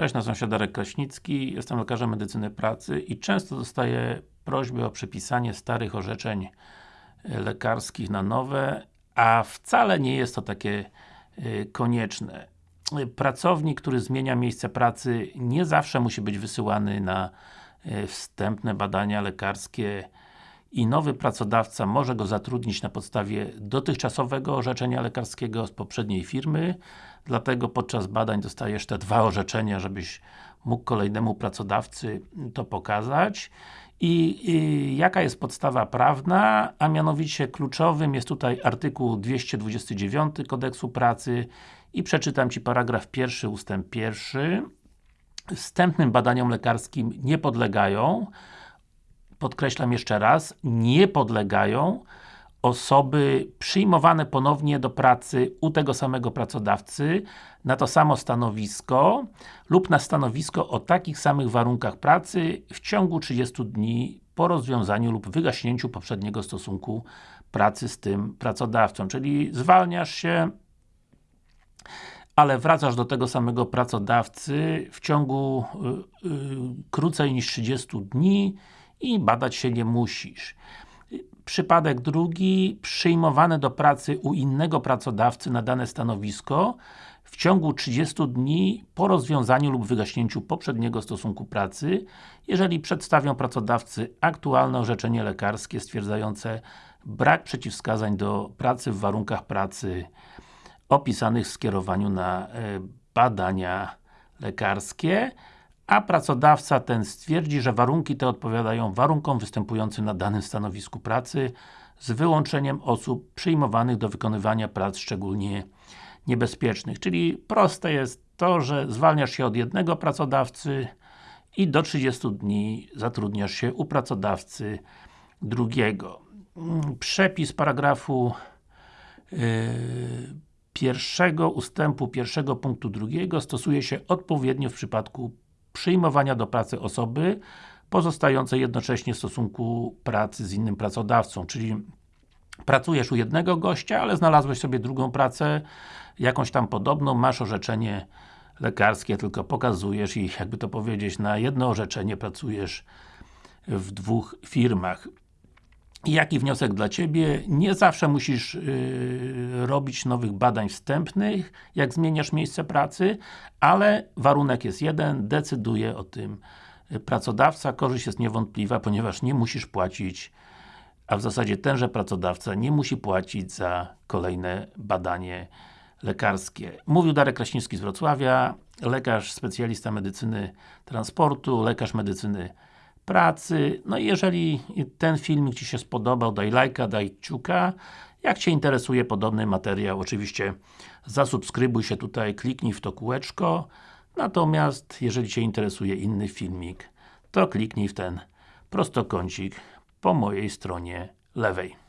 Cześć, nazywam się Darek Kraśnicki, jestem lekarzem medycyny pracy i często dostaję prośby o przepisanie starych orzeczeń lekarskich na nowe, a wcale nie jest to takie e, konieczne. Pracownik, który zmienia miejsce pracy nie zawsze musi być wysyłany na e, wstępne badania lekarskie i nowy pracodawca może go zatrudnić na podstawie dotychczasowego orzeczenia lekarskiego z poprzedniej firmy, dlatego podczas badań dostajesz te dwa orzeczenia, żebyś mógł kolejnemu pracodawcy to pokazać. I, I, jaka jest podstawa prawna, a mianowicie kluczowym jest tutaj artykuł 229 Kodeksu Pracy. I przeczytam Ci paragraf pierwszy, ustęp pierwszy. Wstępnym badaniom lekarskim nie podlegają podkreślam jeszcze raz, nie podlegają osoby przyjmowane ponownie do pracy u tego samego pracodawcy na to samo stanowisko lub na stanowisko o takich samych warunkach pracy w ciągu 30 dni po rozwiązaniu lub wygaśnięciu poprzedniego stosunku pracy z tym pracodawcą. Czyli zwalniasz się ale wracasz do tego samego pracodawcy w ciągu y, y, krócej niż 30 dni i badać się nie musisz. Przypadek drugi, przyjmowany do pracy u innego pracodawcy na dane stanowisko w ciągu 30 dni po rozwiązaniu lub wygaśnięciu poprzedniego stosunku pracy, jeżeli przedstawią pracodawcy aktualne orzeczenie lekarskie stwierdzające brak przeciwwskazań do pracy w warunkach pracy opisanych w skierowaniu na e, badania lekarskie a pracodawca ten stwierdzi, że warunki te odpowiadają warunkom występującym na danym stanowisku pracy z wyłączeniem osób przyjmowanych do wykonywania prac szczególnie niebezpiecznych. Czyli proste jest to, że zwalniasz się od jednego pracodawcy i do 30 dni zatrudniasz się u pracodawcy drugiego. Przepis paragrafu yy, pierwszego ustępu pierwszego punktu drugiego stosuje się odpowiednio w przypadku przyjmowania do pracy osoby pozostającej jednocześnie w stosunku pracy z innym pracodawcą, czyli pracujesz u jednego gościa, ale znalazłeś sobie drugą pracę, jakąś tam podobną, masz orzeczenie lekarskie, tylko pokazujesz i jakby to powiedzieć, na jedno orzeczenie pracujesz w dwóch firmach. Jaki wniosek dla Ciebie? Nie zawsze musisz yy, robić nowych badań wstępnych, jak zmieniasz miejsce pracy, ale warunek jest jeden, decyduje o tym pracodawca, korzyść jest niewątpliwa, ponieważ nie musisz płacić, a w zasadzie tenże pracodawca nie musi płacić za kolejne badanie lekarskie. Mówił Darek Kraśnicki z Wrocławia, lekarz, specjalista medycyny transportu, lekarz medycyny pracy. No i jeżeli ten filmik Ci się spodobał, daj lajka, daj kciuka. Jak Cię interesuje podobny materiał, oczywiście zasubskrybuj się tutaj, kliknij w to kółeczko. Natomiast, jeżeli Cię interesuje inny filmik, to kliknij w ten prostokącik po mojej stronie lewej.